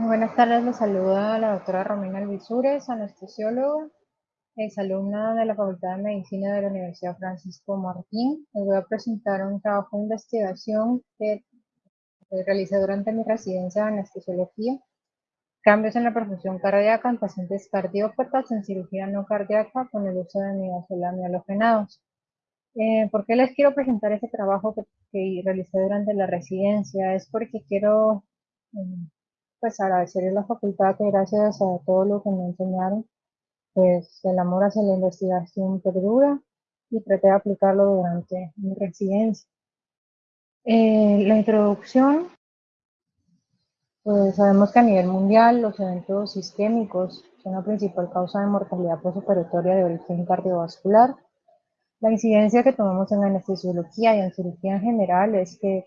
Buenas tardes, les saluda la doctora Romina Alvisures, anestesióloga, exalumna de la Facultad de Medicina de la Universidad Francisco Martín. Les voy a presentar un trabajo de investigación que, realicé durante mi residencia de anestesiología, cambios en la perfusión cardíaca en pacientes cardiópatas en cirugía no cardíaca con el uso de midazolam halogenados. Eh, ¿Por qué les quiero presentar este trabajo que, que, realicé durante la residencia? Es porque quiero eh, pues agradecerle a la facultad que gracias a todo lo que me enseñaron, pues el amor hacia la investigación perdura y traté de aplicarlo durante mi residencia. Eh, la introducción, pues sabemos que a nivel mundial los eventos sistémicos son la principal causa de mortalidad postoperatoria de origen cardiovascular. La incidencia que tomamos en anestesiología y en cirugía en general es que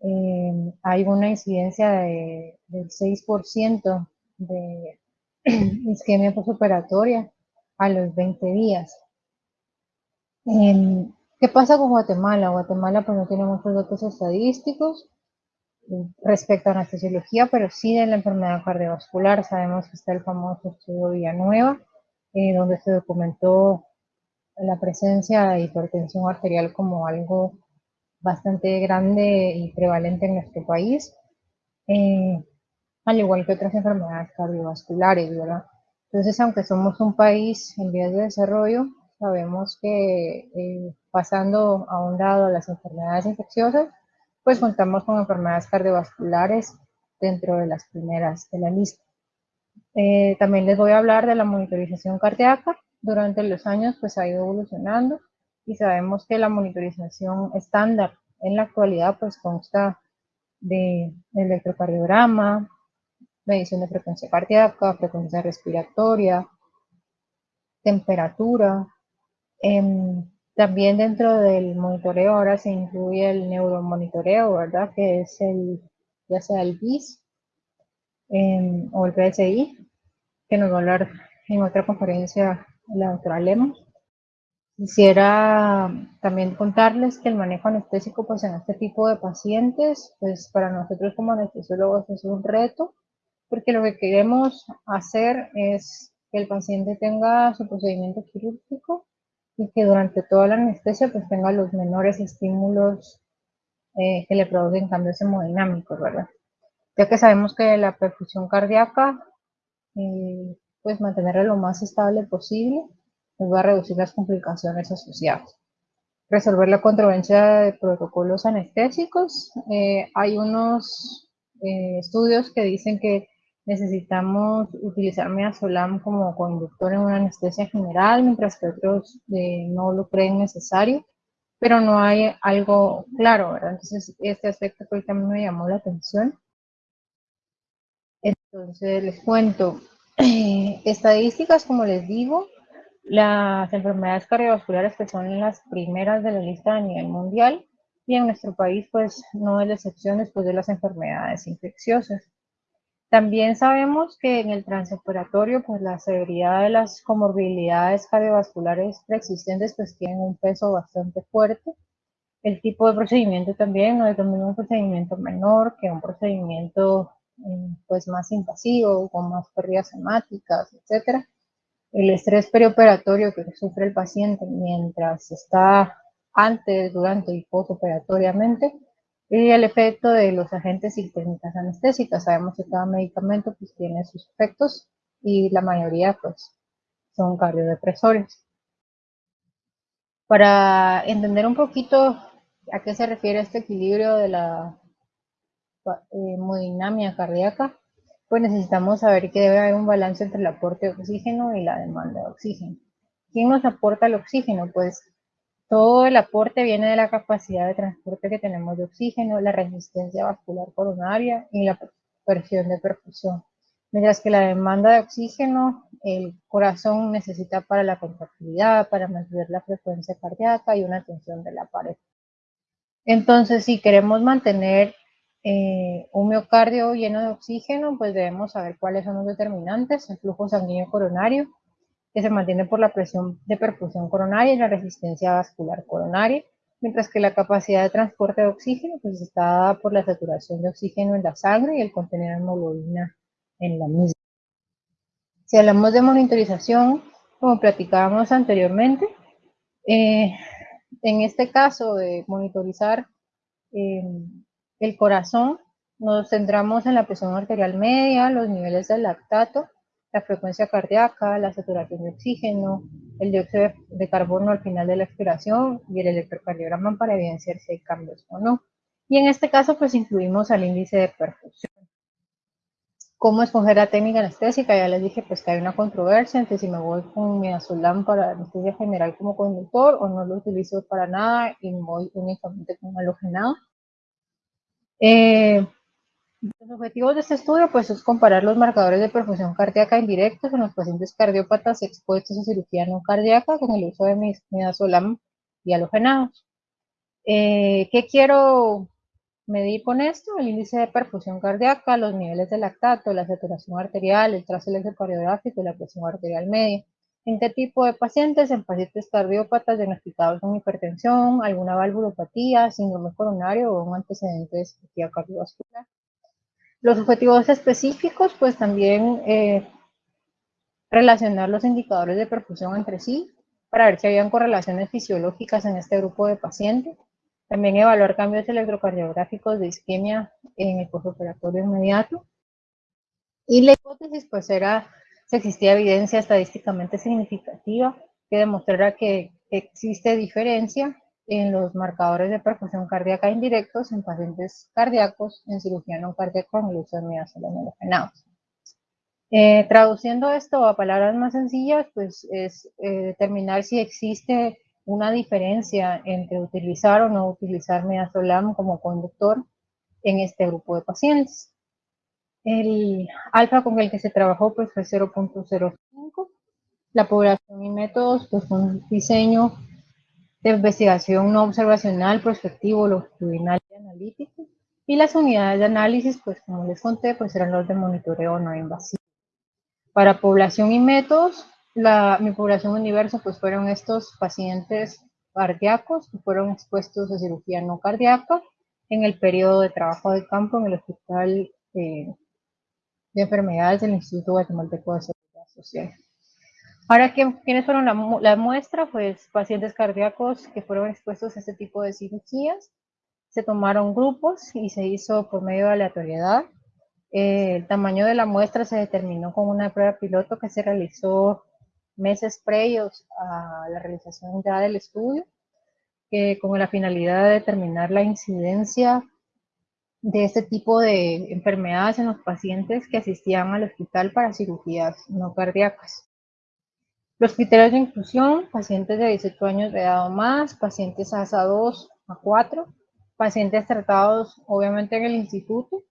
eh, hay una incidencia de, del 6% de isquemia postoperatoria a los 20 días. Eh, ¿Qué pasa con Guatemala? Guatemala pues no tiene muchos datos estadísticos eh, respecto a anestesiología, pero sí de la enfermedad cardiovascular. Sabemos que está el famoso estudio Villanueva, eh, donde se documentó la presencia de hipertensión arterial como algo bastante grande y prevalente en nuestro país, eh, al igual que otras enfermedades cardiovasculares, ¿verdad? Entonces, aunque somos un país en vías de desarrollo, sabemos que eh, pasando a un lado las enfermedades infecciosas, pues contamos con enfermedades cardiovasculares dentro de las primeras de la lista. Eh, también les voy a hablar de la monitorización cardíaca. Durante los años, pues ha ido evolucionando y sabemos que la monitorización estándar en la actualidad pues consta de electrocardiograma, medición de frecuencia cardíaca, frecuencia respiratoria, temperatura. Em, también dentro del monitoreo ahora se incluye el neuromonitoreo, ¿verdad? Que es el, ya sea el BIS em, o el PSI, que nos va a hablar en otra conferencia la doctora Lemos. Quisiera también contarles que el manejo anestésico pues en este tipo de pacientes, pues para nosotros como anestesiólogos es un reto, porque lo que queremos hacer es que el paciente tenga su procedimiento quirúrgico y que durante toda la anestesia pues tenga los menores estímulos eh, que le producen cambios hemodinámicos, ¿verdad? Ya que sabemos que la perfusión cardíaca, eh, pues mantenerla lo más estable posible, nos va a reducir las complicaciones asociadas. Resolver la controversia de protocolos anestésicos. Eh, hay unos eh, estudios que dicen que necesitamos utilizar midazolam como conductor en una anestesia general, mientras que otros eh, no lo creen necesario, pero no hay algo claro, ¿verdad? Entonces, este aspecto mí me llamó la atención. Entonces, les cuento. estadísticas, como les digo, las enfermedades cardiovasculares que son las primeras de la lista a nivel mundial y en nuestro país pues no es la excepción después de las enfermedades infecciosas. También sabemos que en el transoperatorio pues la severidad de las comorbilidades cardiovasculares preexistentes pues tienen un peso bastante fuerte. El tipo de procedimiento también no es lo mismo un procedimiento menor que un procedimiento eh, pues más invasivo, con más pérdidas hemáticas, etcétera el estrés perioperatorio que sufre el paciente mientras está antes, durante y postoperatoriamente, y el efecto de los agentes y técnicas anestésicas. Sabemos que cada medicamento pues, tiene sus efectos y la mayoría pues, son cardiodepresores. Para entender un poquito a qué se refiere este equilibrio de la eh, hemodinamia cardíaca, pues necesitamos saber que debe haber un balance entre el aporte de oxígeno y la demanda de oxígeno. ¿Quién nos aporta el oxígeno? Pues todo el aporte viene de la capacidad de transporte que tenemos de oxígeno, la resistencia vascular coronaria y la presión de perfusión. Mientras que la demanda de oxígeno, el corazón necesita para la contractilidad, para mantener la frecuencia cardíaca y una tensión de la pared. Entonces, si queremos mantener eh, un miocardio lleno de oxígeno, pues debemos saber cuáles son los determinantes, el flujo sanguíneo coronario, que se mantiene por la presión de perfusión coronaria y la resistencia vascular coronaria, mientras que la capacidad de transporte de oxígeno pues está dada por la saturación de oxígeno en la sangre y el contenido de hemoglobina en la misma. Si hablamos de monitorización, como platicábamos anteriormente, eh, en este caso de monitorizar eh, el corazón, nos centramos en la presión arterial media, los niveles de lactato, la frecuencia cardíaca, la saturación de oxígeno, el dióxido de carbono al final de la expiración y el electrocardiograma para evidenciar si hay cambios o no. Y en este caso, pues incluimos al índice de perfusión. ¿Cómo escoger la técnica anestésica? Ya les dije pues que hay una controversia entre si me voy con midazolam para anestesia general como conductor o no lo utilizo para nada y voy únicamente con halogenado. Eh, los objetivos de este estudio pues, es comparar los marcadores de perfusión cardíaca indirectos en los pacientes cardiópatas expuestos a cirugía no cardíaca con el uso de midazolam y halogenados. Eh, ¿Qué quiero medir con esto? El índice de perfusión cardíaca, los niveles de lactato, la saturación arterial, el trazo electrocardiográfico y la presión arterial media. ¿En qué tipo de pacientes? En pacientes cardiópatas diagnosticados con hipertensión, alguna valvulopatía, síndrome coronario o un antecedente de cirugía cardiovascular. Los objetivos específicos, pues también eh, relacionar los indicadores de perfusión entre sí para ver si habían correlaciones fisiológicas en este grupo de pacientes. También evaluar cambios electrocardiográficos de isquemia en el postoperatorio inmediato. Y la hipótesis, pues, era si existía evidencia estadísticamente significativa que demostrara que existe diferencia en los marcadores de perfusión cardíaca indirectos en pacientes cardíacos en cirugía no cardíaca con uso de eh, traduciendo esto a palabras más sencillas, pues es eh, determinar si existe una diferencia entre utilizar o no utilizar midazolam como conductor en este grupo de pacientes. El alfa con el que se trabajó pues, fue 0.05. La población y métodos pues, fue un diseño de investigación no observacional, prospectivo, longitudinal y analítico. Y las unidades de análisis, pues como les conté, pues eran los de monitoreo no invasivo. Para población y métodos, la, mi población universo pues fueron estos pacientes cardíacos que fueron expuestos a cirugía no cardíaca en el periodo de trabajo de campo en el Hospital eh, de Enfermedades del Instituto Guatemalteco de Seguridad Social. Ahora, ¿quiénes fueron la, muestra? Pues pacientes cardíacos que fueron expuestos a este tipo de cirugías. Se tomaron grupos y se hizo por medio de aleatoriedad. Eh, el tamaño de la muestra se determinó con una prueba piloto que se realizó meses previos a la realización ya del estudio, que con la finalidad de determinar la incidencia de este tipo de enfermedades en los pacientes que asistían al hospital para cirugías no cardíacas. Los criterios de inclusión, pacientes de 18 años de edad o más, pacientes ASA 2 a 4, pacientes tratados obviamente en el instituto,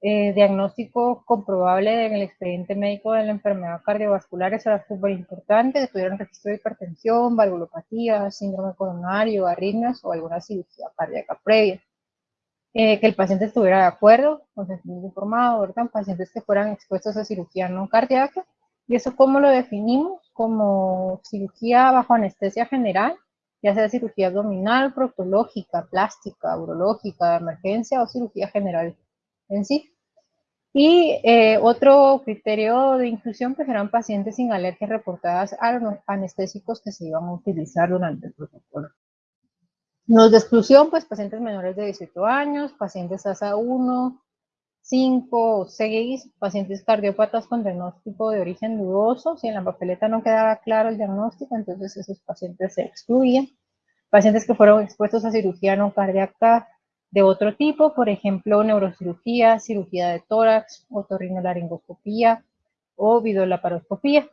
eh, diagnóstico comprobable en el expediente médico de la enfermedad cardiovascular, eso era súper importante, que tuvieran de hipertensión, valvulopatía, síndrome coronario, arritmias o alguna cirugía cardíaca previa. Eh, que el paciente estuviera de acuerdo, consentimiento informado, ¿verdad? Pacientes que fueran expuestos a cirugía no cardíaca. ¿Y eso cómo lo definimos? como cirugía bajo anestesia general, ya sea cirugía abdominal, proctológica, plástica, urológica, de emergencia o cirugía general en sí. Y eh, otro criterio de inclusión pues eran pacientes sin alergias reportadas a los anestésicos que se iban a utilizar durante el protocolo. Los de exclusión, pues pacientes menores de 18 años, pacientes ASA 1, 5 o 6 pacientes cardiópatas con diagnóstico de origen dudoso. Si en la papeleta no quedaba claro el diagnóstico, entonces esos pacientes se excluían. Pacientes que fueron expuestos a cirugía no cardíaca de otro tipo, por ejemplo, neurocirugía, cirugía de tórax, otorrinolaringoscopía o videolaparoscopía.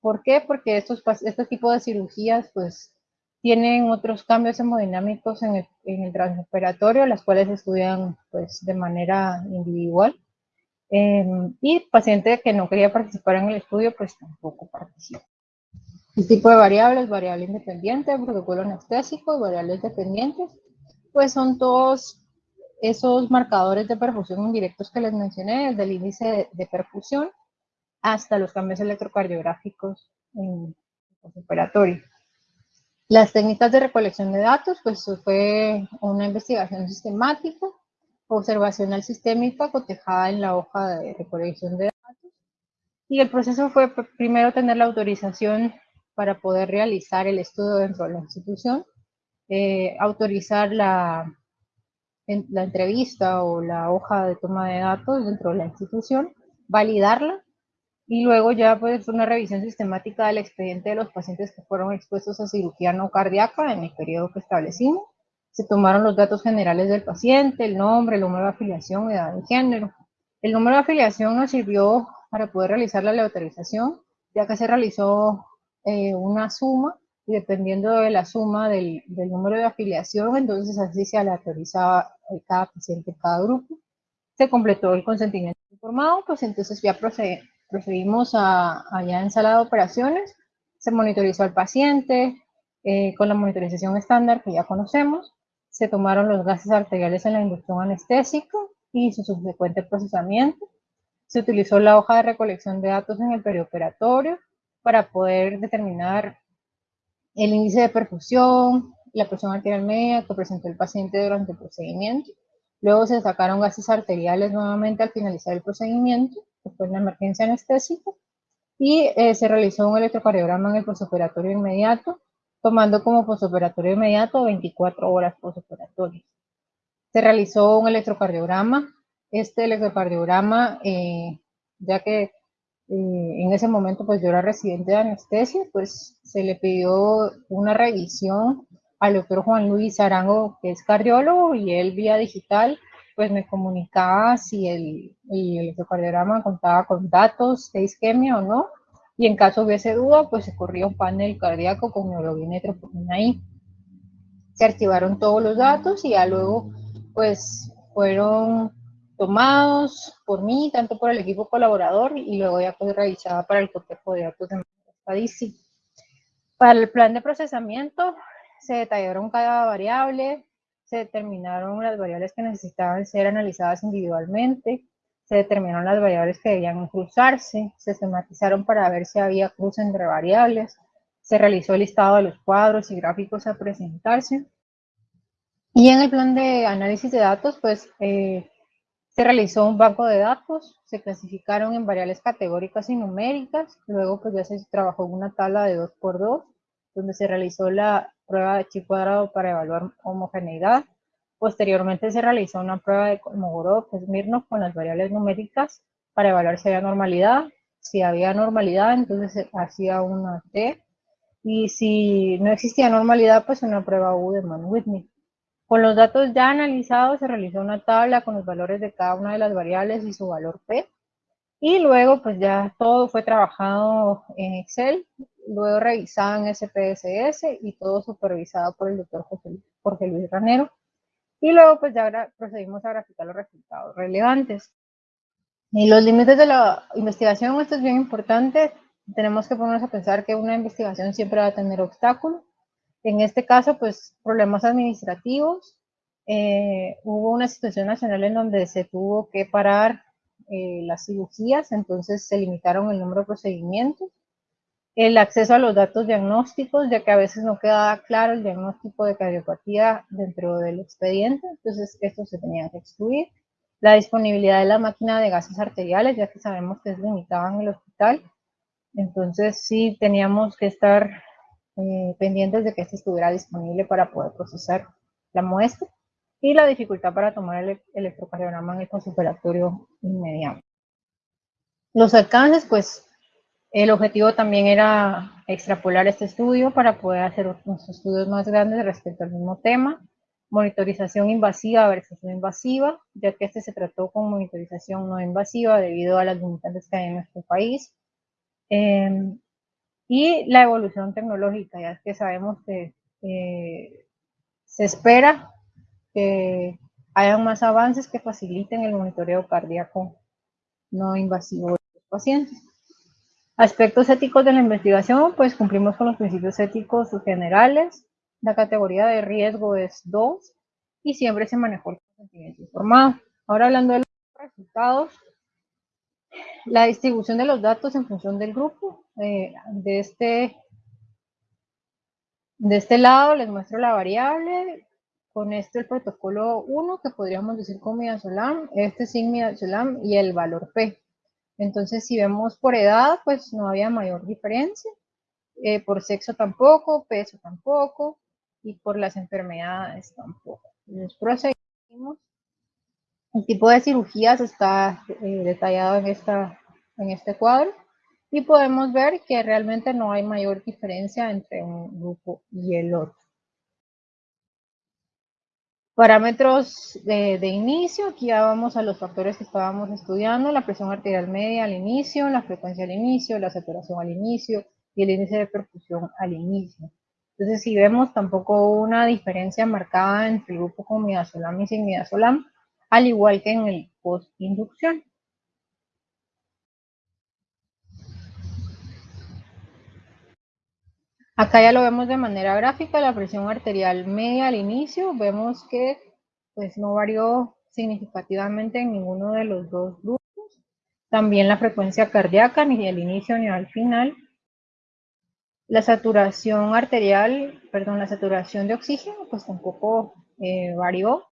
¿Por qué? Porque estos, este tipo de cirugías, pues, tienen otros cambios hemodinámicos en el, en el transoperatorio, las cuales estudian pues, de manera individual. Em, y paciente que no quería participar en el estudio, pues tampoco participa. El tipo de variables, variable independiente, protocolo anestésico y variables dependientes, pues son todos esos marcadores de perfusión indirectos que les mencioné, desde el índice de, de perfusión hasta los cambios electrocardiográficos en el operatorio. Las técnicas de recolección de datos, pues fue una investigación sistemática, observacional sistémica cotejada en la hoja de recolección de datos, Y el proceso fue primero tener la autorización para poder realizar el estudio dentro de la institución, eh, autorizar la entrevista o la hoja de toma de datos dentro de la institución, validarla y luego ya pues una revisión sistemática del expediente de los pacientes que fueron expuestos a cirugía no cardíaca en el periodo que establecimos. Se tomaron los datos generales del paciente, el nombre, el número de afiliación, edad y género. El número de afiliación nos sirvió para poder realizar la autorización, ya que se realizó eh, una suma y dependiendo de la suma del, del, número de afiliación, entonces así se aleatorizaba cada paciente, cada grupo. Se completó el consentimiento informado, pues entonces ya procedimos a, allá en sala de operaciones, se monitorizó al paciente eh, con la monitorización estándar que ya conocemos, se tomaron los gases arteriales en la inducción anestésica y su subsecuente procesamiento, se utilizó la hoja de recolección de datos en el perioperatorio para poder determinar el índice de perfusión, la presión arterial media que presentó el paciente durante el procedimiento. Luego se sacaron gases arteriales nuevamente al finalizar el procedimiento, que fue en la emergencia anestésica, y eh, se realizó un electrocardiograma en el posoperatorio inmediato, tomando como posoperatorio inmediato 24 horas posoperatorias. Se realizó un electrocardiograma este electrocardiograma, eh, ya que eh, en ese momento pues yo era residente de anestesia, pues se le pidió una revisión al doctor Juan Luis Arango, que es cardiólogo, y él vía digital pues me comunicaba si el, el electrocardiograma contaba con datos de isquemia o no, y en caso hubiese duda, pues se corría un panel cardíaco con neurogenia y troponina. Se archivaron todos los datos y ya luego pues fueron tomados por mí, tanto por el equipo colaborador y luego ya pues revisada para el cotejo de datos de estadística. Para el plan de procesamiento se detallaron cada variable, se determinaron las variables que necesitaban ser analizadas individualmente, se determinaron las variables que debían cruzarse, se esquematizaron para ver si había cruce entre variables, se realizó el listado de los cuadros y gráficos a presentarse. Y en el plan de análisis de datos, pues eh, se realizó un banco de datos, se clasificaron en variables categóricas y numéricas, luego pues ya se trabajó una tabla de 2x2, donde se realizó la prueba de chi cuadrado para evaluar homogeneidad. Posteriormente se realizó una prueba de Kolmogorov-Smirnov con las variables numéricas para evaluar si había normalidad. Si había normalidad, entonces se hacía una T. Y si no existía normalidad, pues una prueba U de Mann-Whitney. Con los datos ya analizados se realizó una tabla con los valores de cada una de las variables y su valor P. Y luego pues ya todo fue trabajado en Excel, luego revisado en SPSS y todo supervisado por el doctor Jorge Luis Ranero. Y luego pues ya procedimos a graficar los resultados relevantes. Y los límites de la investigación, esto es bien importante, tenemos que ponernos a pensar que una investigación siempre va a tener obstáculos en este caso, pues problemas administrativos. Eh, hubo una situación nacional en donde se tuvo que parar eh, las cirugías, entonces se limitaron el número de procedimientos. El acceso a los datos diagnósticos, ya que a veces no quedaba claro el diagnóstico de cardiopatía dentro del expediente, entonces esto se tenía que excluir. La disponibilidad de la máquina de gases arteriales, ya que sabemos que es limitada en el hospital, entonces sí teníamos que estar eh, pendientes de que este estuviera disponible para poder procesar la muestra y la dificultad para tomar el electrocardiograma en el consultorio inmediato. Los alcances, pues el objetivo también era extrapolar este estudio para poder hacer otros estudios más grandes respecto al mismo tema. Monitorización invasiva versus no invasiva, ya que este se trató con monitorización no invasiva debido a las limitantes que hay en nuestro país. Eh, y la evolución tecnológica, ya que sabemos que se espera que hayan más avances que faciliten el monitoreo cardíaco no invasivo de los pacientes. Aspectos éticos de la investigación, pues cumplimos con los principios éticos generales. La categoría de riesgo es 2 y siempre se manejó el consentimiento informado. Ahora hablando de los resultados, la distribución de los datos en función del grupo. Eh, de, este, de este lado les muestro la variable. Con este el protocolo 1, que podríamos decir con midazolam, este sin midazolam y el valor P. Entonces, si vemos por edad, pues no había mayor diferencia. Eh, por sexo tampoco, peso tampoco, y por las enfermedades tampoco. Entonces, proseguimos. El tipo de cirugías está eh, detallado en, esta, en este cuadro y podemos ver que realmente no hay mayor diferencia entre un grupo y el otro. Parámetros de, inicio, aquí ya vamos a los factores que estábamos estudiando, la presión arterial media al inicio, la frecuencia al inicio, la saturación al inicio y el índice de perfusión al inicio. Entonces, si vemos tampoco una diferencia marcada entre el grupo con midazolam y sin midazolam, al igual que en el post-inducción. Acá ya lo vemos de manera gráfica, la presión arterial media al inicio, vemos que pues no varió significativamente en ninguno de los dos grupos. También la frecuencia cardíaca, ni al inicio ni al final. La saturación arterial, perdón, la saturación de oxígeno, pues tampoco eh, varió.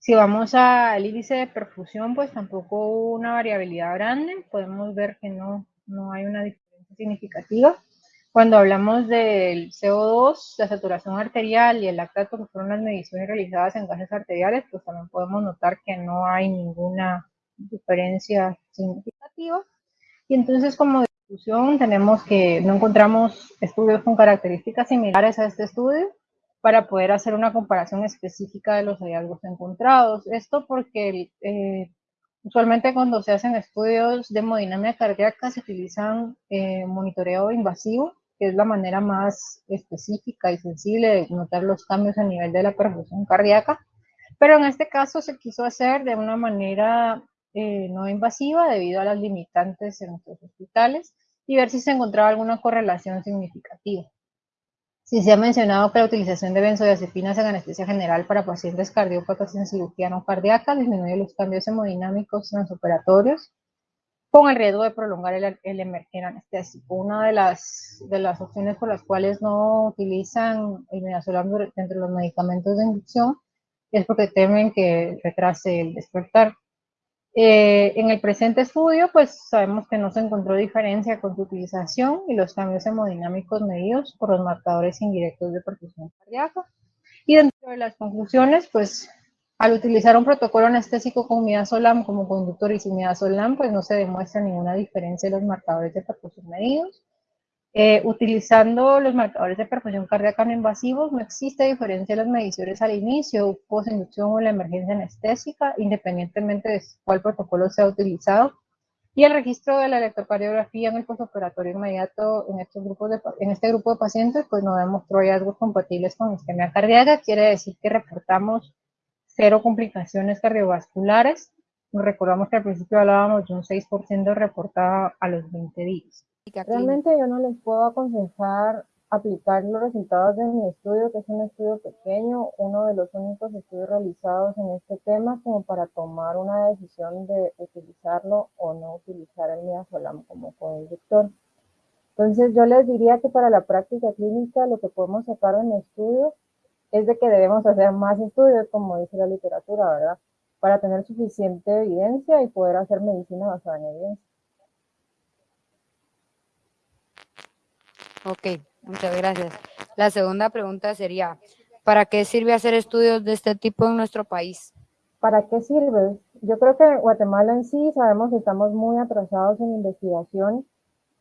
Si vamos al índice de perfusión, pues tampoco hubo una variabilidad grande. Podemos ver que no, no hay una diferencia significativa. Cuando hablamos del CO2, la saturación arterial y el lactato, que fueron las mediciones realizadas en gases arteriales, pues también podemos notar que no hay ninguna diferencia significativa. Y entonces como discusión tenemos que no encontramos estudios con características similares a este estudio para poder hacer una comparación específica de los hallazgos encontrados. Esto porque eh, Usualmente cuando se hacen estudios de hemodinámica cardíaca se utilizan eh, monitoreo invasivo es la manera más específica y sensible de notar los cambios a nivel de la perfusión cardíaca, pero en este caso se quiso hacer de una manera eh, no invasiva debido a las limitantes en nuestros hospitales y ver si se encontraba alguna correlación significativa. Si se ha mencionado que la utilización de benzodiazepinas en anestesia general para pacientes cardiópatas en cirugía no cardíaca disminuye los cambios hemodinámicos transoperatorios con el riesgo de prolongar el, el emerger anestésico. Una de las, de las opciones por las cuales no utilizan el midazolam dentro de los medicamentos de inducción es porque temen que retrase el despertar. Eh, en el presente estudio, pues sabemos que no se encontró diferencia con su utilización y los cambios hemodinámicos medidos por los marcadores indirectos de perfusión cardíaca. Y dentro de las conclusiones, pues al utilizar un protocolo anestésico con midazolam como conductor y sin midazolam, pues no se demuestra ninguna diferencia en los marcadores de perfusión medidos. Eh, utilizando los marcadores de perfusión cardíaca no invasivos, no existe diferencia en las mediciones al inicio, post-inducción o la emergencia anestésica, independientemente de cuál protocolo sea utilizado. Y el registro de la electrocardiografía en el postoperatorio inmediato en, estos grupos de, en este grupo de pacientes, pues no demostró hallazgos compatibles con isquemia cardíaca, quiere decir que reportamos cero complicaciones cardiovasculares. Recordamos que al principio hablábamos de un 6% reportado a los 20 días. Realmente yo no les puedo aconsejar aplicar los resultados de mi estudio, que es un estudio pequeño, uno de los únicos estudios realizados en este tema, como para tomar una decisión de utilizarlo o no utilizar el midazolam como conductor. Entonces yo les diría que para la práctica clínica lo que podemos sacar en estudio es de que debemos hacer más estudios, como dice la literatura, ¿verdad? Para tener suficiente evidencia y poder hacer medicina basada en evidencia. Ok, muchas gracias. La segunda pregunta sería, ¿para qué sirve hacer estudios de este tipo en nuestro país? ¿Para qué sirve? Yo creo que Guatemala en sí sabemos que estamos muy atrasados en investigación.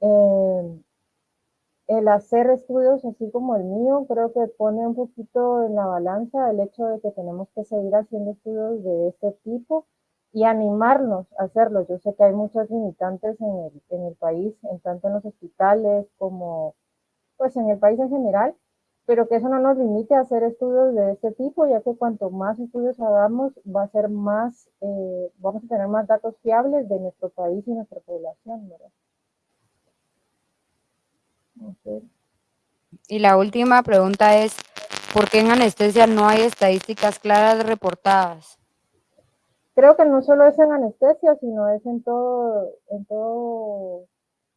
Eh, el hacer estudios así como el mío creo que pone un poquito en la balanza el hecho de que tenemos que seguir haciendo estudios de este tipo y animarnos a hacerlo. Yo sé que hay muchas limitantes en el, en el país, en tanto en los hospitales como pues en el país en general, pero que eso no nos limite a hacer estudios de este tipo, ya que cuanto más estudios hagamos, va a ser más, eh, vamos a tener más datos fiables de nuestro país y nuestra población, ¿verdad? Y la última pregunta es, ¿por qué en anestesia no hay estadísticas claras reportadas? Creo que no solo es en anestesia, sino es en todo, en todo,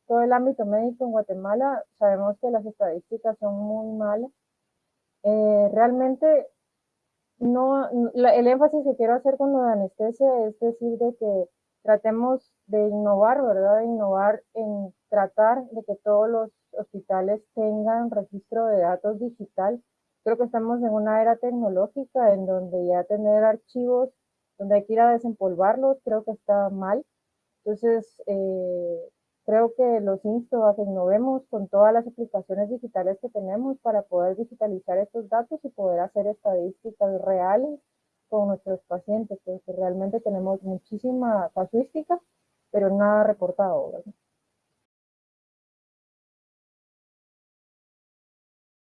todo el ámbito médico en Guatemala. Sabemos que las estadísticas son muy malas. Eh, realmente, no, el énfasis que quiero hacer con lo de anestesia es decir de que tratemos de innovar, ¿verdad? De innovar en tratar de que todos los hospitales tengan registro de datos digital. Creo que estamos en una era tecnológica en donde ya tener archivos donde hay que ir a desempolvarlos, creo que está mal. Entonces, eh, creo que los insto a que innovemos con todas las aplicaciones digitales que tenemos para poder digitalizar estos datos y poder hacer estadísticas reales con nuestros pacientes, porque realmente tenemos muchísima casuística, pero nada reportado. ¿verdad?